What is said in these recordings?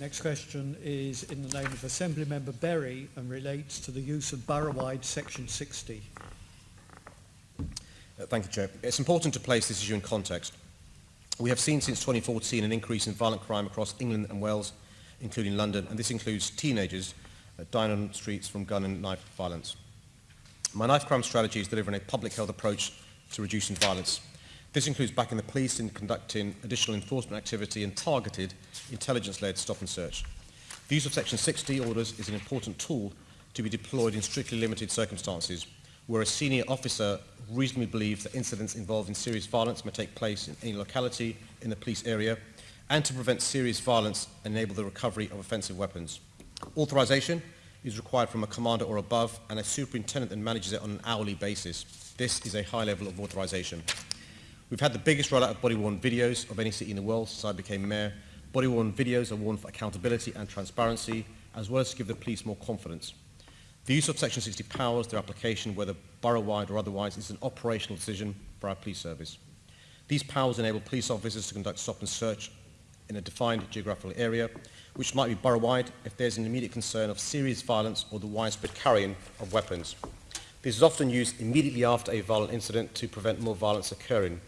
Next question is in the name of Assembly Member Berry and relates to the use of borough-wide Section 60. Uh, Thank you, Chair. It's important to place this issue in context. We have seen since 2014 an increase in violent crime across England and Wales, including London, and this includes teenagers uh, dying on streets from gun and knife violence. My knife crime strategy is delivering a public health approach to reducing violence. This includes backing the police in conducting additional enforcement activity and targeted intelligence-led stop and search. The use of Section 60 orders is an important tool to be deployed in strictly limited circumstances, where a senior officer reasonably believes that incidents involving serious violence may take place in any locality in the police area, and to prevent serious violence and enable the recovery of offensive weapons. Authorization is required from a commander or above, and a superintendent then manages it on an hourly basis. This is a high level of authorization. We've had the biggest rollout of body-worn videos of any city in the world since I became mayor. Body-worn videos are worn for accountability and transparency, as well as to give the police more confidence. The use of Section 60 powers, their application, whether borough-wide or otherwise, is an operational decision for our police service. These powers enable police officers to conduct stop and search in a defined geographical area, which might be borough-wide if there's an immediate concern of serious violence or the widespread carrying of weapons. This is often used immediately after a violent incident to prevent more violence occurring.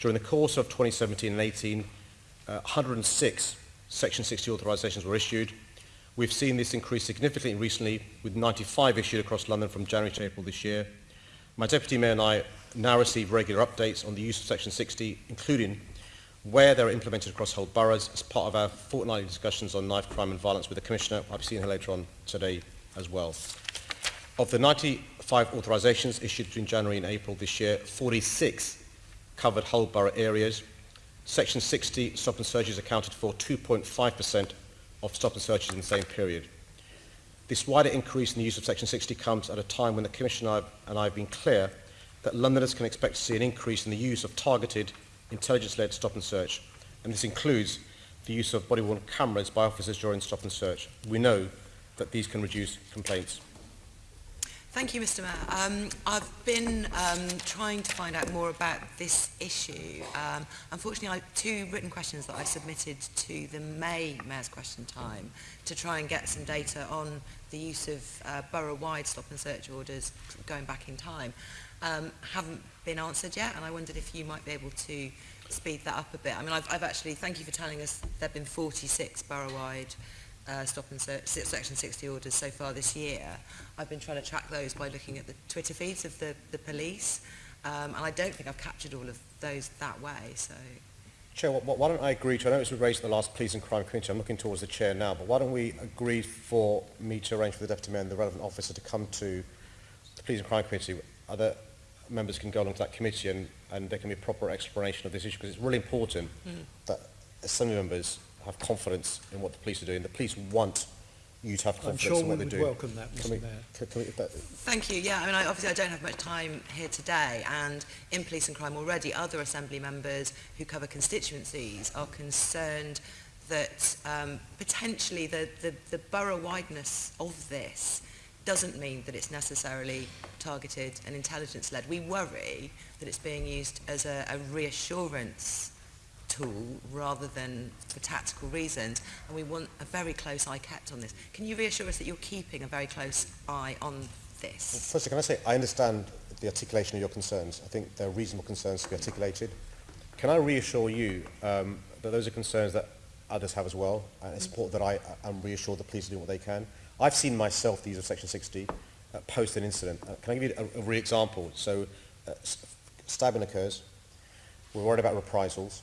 During the course of 2017 and 18, uh, 106 Section 60 authorisations were issued. We've seen this increase significantly recently, with 95 issued across London from January to April this year. My Deputy Mayor and I now receive regular updates on the use of Section 60, including where they're implemented across whole boroughs as part of our fortnightly discussions on knife crime and violence with the Commissioner. I'll be seeing her later on today as well. Of the 95 authorisations issued between January and April this year, 46 covered whole borough areas. Section 60 stop and searches accounted for 2.5% of stop and searches in the same period. This wider increase in the use of Section 60 comes at a time when the Commissioner and I have been clear that Londoners can expect to see an increase in the use of targeted, intelligence-led stop and search, and this includes the use of body-worn cameras by officers during stop and search. We know that these can reduce complaints. Thank you, Mr. Mayor. Um, I've been um, trying to find out more about this issue. Um, unfortunately, I have two written questions that I submitted to the May Mayor's Question Time to try and get some data on the use of uh, borough-wide stop and search orders going back in time um, haven't been answered yet, and I wondered if you might be able to speed that up a bit. I mean, I've, I've actually, thank you for telling us there have been 46 borough-wide uh, stop and search, section 60 orders so far this year. I've been trying to track those by looking at the Twitter feeds of the, the police, um, and I don't think I've captured all of those that way. So, Chair, wh- wh- why don't I agree to, I know it was raised in the last Police and Crime Committee, I'm looking towards the Chair now, but why don't we agree for me to arrange for the Deputy Mayor and the relevant officer to come to the Police and Crime Committee? Other members can go along to that committee and, and there can be a proper explanation of this issue, because it's really important Mm. that Assembly members have confidence in what the police are doing. The police want you to have I'm confidence sure in we what they're would doing. welcome that, Can Mr we, Mayor. can, can we, that, Thank you. Yeah, I mean, I, obviously I don't have much time here today, and in Police and Crime already, other Assembly members who cover constituencies are concerned that um, potentially the, the, the borough-wideness of this doesn't mean that it's necessarily targeted and intelligence-led. We worry that it's being used as a, a reassurance tool rather than for tactical reasons, and we want a very close eye kept on this. Can you reassure us that you're keeping a very close eye on this? Firstly, can I say I understand the articulation of your concerns. I think they're reasonable concerns to be articulated. Can I reassure you um, that those are concerns that others have as well, and it's important that I am reassured the police are doing what they can. I've seen myself the use of Section 60 uh, post an incident. Uh, can I give you a, a real example? So, uh, stabbing occurs. We're worried about reprisals.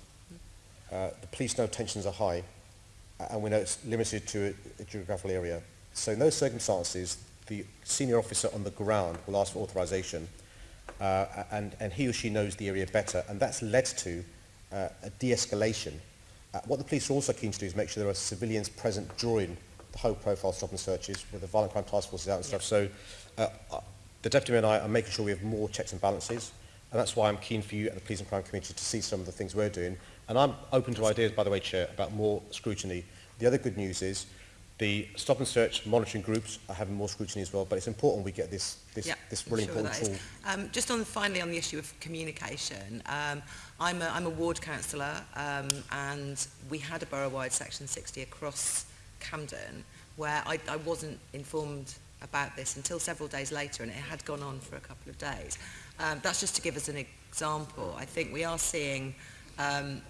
Uh, the police know tensions are high, and we know it's limited to a, a geographical area. So in those circumstances, the senior officer on the ground will ask for authorization, uh, and, and he or she knows the area better, and that's led to uh, a de-escalation. Uh, what the police are also keen to do is make sure there are civilians present during the whole profile stop and searches, with the violent crime task forces out and stuff. So uh, uh, the Deputy and I are making sure we have more checks and balances, And that's why I'm keen for you and the Police and Crime Committee to see some of the things we're doing. And I'm open to ideas, by the way, Chair, about more scrutiny. The other good news is the stop and search monitoring groups are having more scrutiny as well, but it's important we get this this, yeah, this really sure important tool. Um, just on finally on the issue of communication, um, I'm, a, I'm a ward councillor um, and we had a borough-wide section 60 across Camden where I, I wasn't informed about this until several days later, and it had gone on for a couple of days. Um, that's just to give us an example. I think we are seeing um,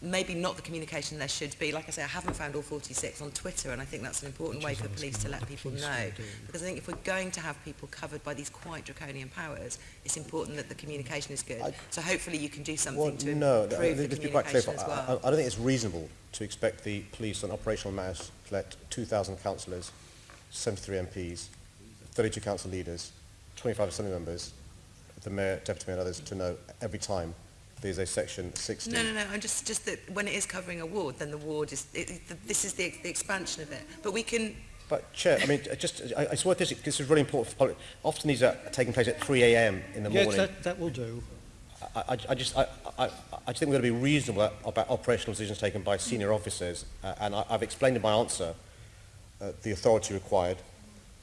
maybe not the communication there should be. Like I say, I haven't found all 46 on Twitter, and I think that's an important Which way for police to let people know. Because I think if we're going to have people covered by these quite draconian powers, it's important that the communication is good. I- so hopefully you can do something Well, to no, improve the be quite clear. communication as I, well. I, I don't think it's reasonable to expect the police on operational matters to let 2,000 councillors, 73 MPs, 32 council leaders, 25 assembly members, the mayor, deputy mayor and others to know every time there's a section 60. No, no, no. I'm just just that when it is covering a ward, then the ward is. It, it, this is the, the expansion of it. But we can. But Chair, I mean, uh, just, I, I swear this, this is really important for public. Often these are taking place at 3 a.m. in the Yes, morning. that, that will do. I, I, I just, I, I, I just think we've got to be reasonable about operational decisions taken by senior officers, uh, and I, I've explained in my answer uh, the authority required,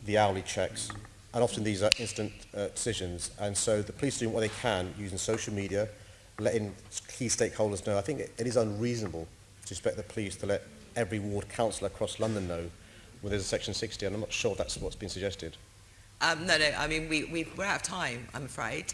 the hourly checks, and often these are instant uh, decisions, and so the police are doing what they can using social media, letting key stakeholders know. I think it, it is unreasonable to expect the police to let every ward councillor across London know when there's a section 60, and I'm not sure that's what's been suggested. Um, no, no. I mean, we, we we're out of time. I'm afraid.